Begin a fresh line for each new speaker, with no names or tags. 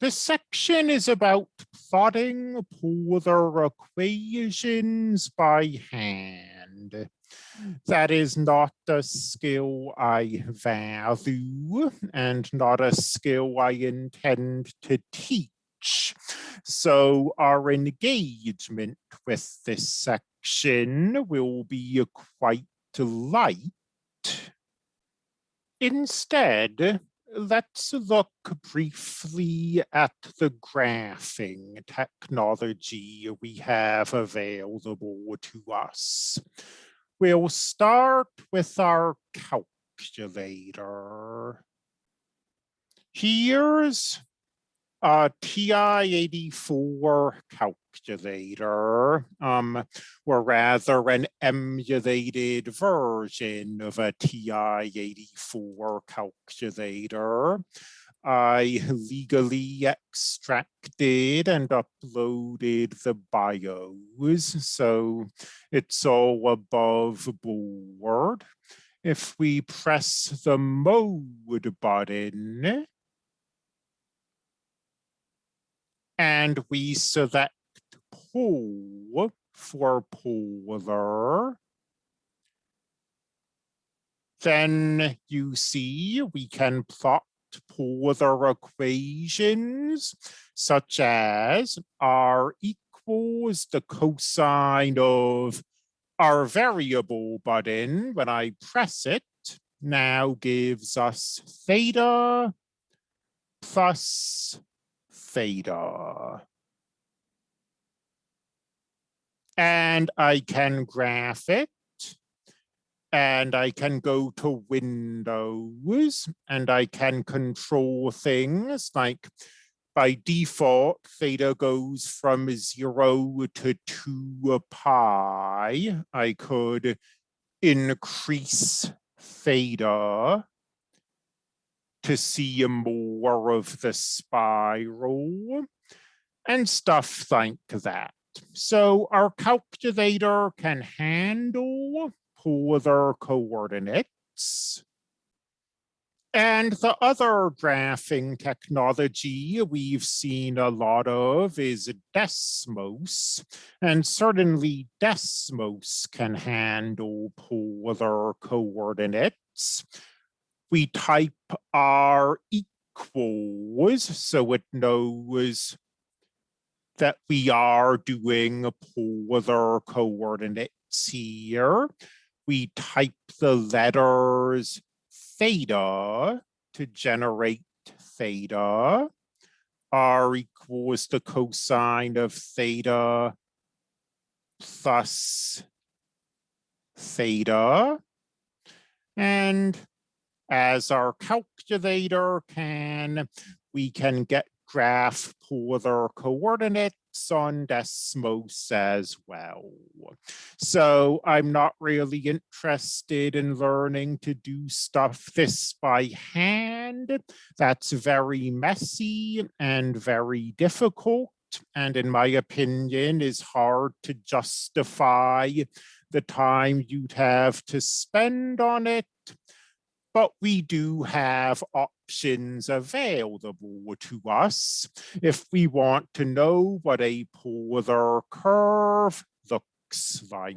This section is about plotting polar equations by hand. That is not a skill I value and not a skill I intend to teach. So our engagement with this section will be quite light. Instead, let's look briefly at the graphing technology we have available to us. We'll start with our calculator. Here's a TI-84 calculator, um, or rather an emulated version of a TI-84 calculator. I legally extracted and uploaded the BIOS, so it's all above board. If we press the mode button, and we select pole for polar, then you see we can plot polar equations such as r equals the cosine of our variable button. When I press it now gives us theta plus theta. And I can graph it and I can go to Windows and I can control things like by default, theta goes from zero to two pi. I could increase theta to see more of the spiral and stuff like that. So our calculator can handle polar coordinates. And the other graphing technology we've seen a lot of is Desmos, and certainly Desmos can handle polar coordinates we type r equals so it knows that we are doing polar coordinates here. We type the letters theta to generate theta. R equals the cosine of theta plus theta. And as our calculator can, we can get graph polar coordinates on Desmos as well. So I'm not really interested in learning to do stuff this by hand. That's very messy and very difficult and in my opinion is hard to justify the time you'd have to spend on it but we do have options available to us if we want to know what a polar curve looks like.